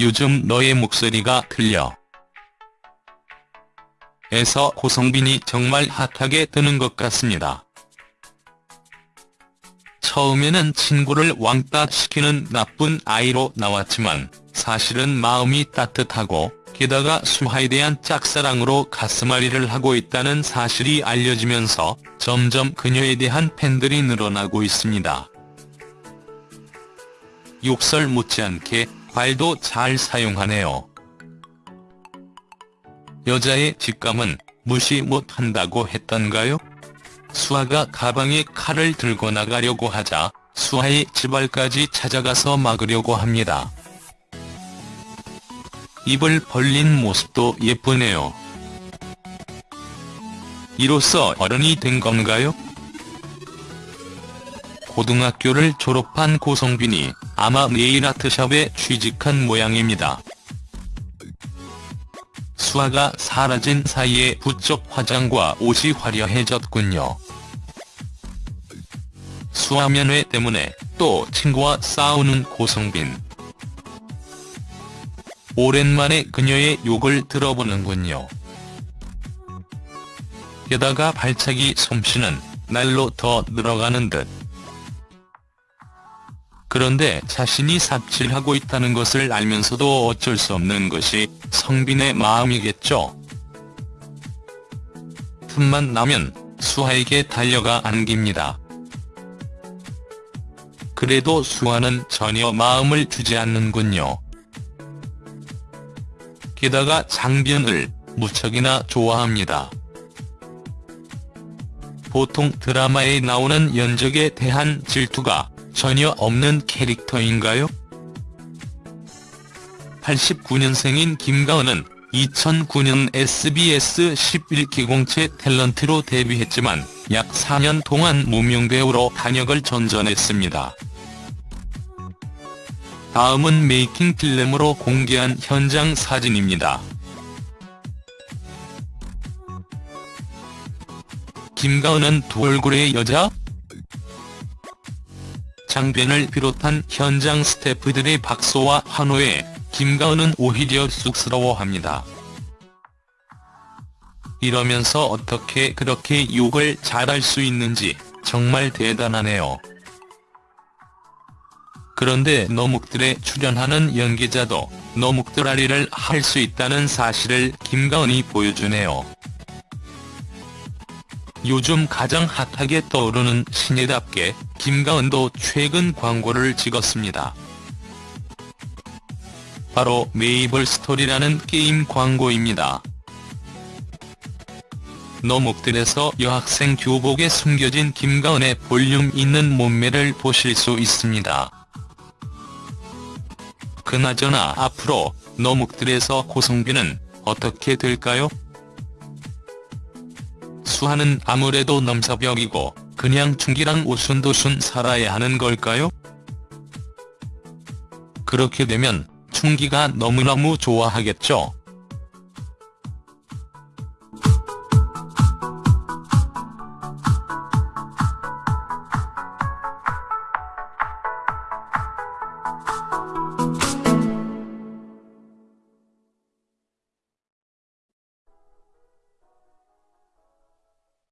요즘 너의 목소리가 들려. 에서 고성빈이 정말 핫하게 뜨는 것 같습니다. 처음에는 친구를 왕따 시키는 나쁜 아이로 나왔지만 사실은 마음이 따뜻하고 게다가 수하에 대한 짝사랑으로 가슴앓이를 하고 있다는 사실이 알려지면서 점점 그녀에 대한 팬들이 늘어나고 있습니다. 욕설 못지않게 발도 잘 사용하네요. 여자의 직감은 무시 못한다고 했던가요? 수아가 가방에 칼을 들고 나가려고 하자 수아의 집알까지 찾아가서 막으려고 합니다. 입을 벌린 모습도 예쁘네요. 이로써 어른이 된 건가요? 고등학교를 졸업한 고성빈이 아마 네일 아트샵에 취직한 모양입니다. 수아가 사라진 사이에 부쩍 화장과 옷이 화려해졌군요. 수아 면회 때문에 또 친구와 싸우는 고성빈. 오랜만에 그녀의 욕을 들어보는군요. 게다가 발차기 솜씨는 날로 더 늘어가는 듯. 그런데 자신이 삽질하고 있다는 것을 알면서도 어쩔 수 없는 것이 성빈의 마음이겠죠. 틈만 나면 수아에게 달려가 안깁니다. 그래도 수아는 전혀 마음을 주지 않는군요. 게다가 장변을 무척이나 좋아합니다. 보통 드라마에 나오는 연적에 대한 질투가 전혀 없는 캐릭터인가요? 89년생인 김가은은 2009년 SBS 11기 공채 탤런트로 데뷔했지만 약 4년 동안 무명 배우로 단역을 전전했습니다. 다음은 메이킹 필름으로 공개한 현장 사진입니다. 김가은은 두 얼굴의 여자? 장변을 비롯한 현장 스태프들의 박수와 환호에 김가은은 오히려 쑥스러워합니다. 이러면서 어떻게 그렇게 욕을 잘할 수 있는지 정말 대단하네요. 그런데 너목들에 출연하는 연기자도 너목들 앓이를 할 수 있다는 사실을 김가은이 보여주네요. 요즘 가장 핫하게 떠오르는 신예답게 김가은도 최근 광고를 찍었습니다. 바로 메이플 스토리라는 게임 광고입니다. 너목들에서 여학생 교복에 숨겨진 김가은의 볼륨 있는 몸매를 보실 수 있습니다. 그나저나 앞으로 너목들에서 고성빈은 어떻게 될까요? 수하는 아무래도 넘사벽이고 그냥 충기랑 오순도순 살아야 하는 걸까요? 그렇게 되면 충기가 너무너무 좋아하겠죠.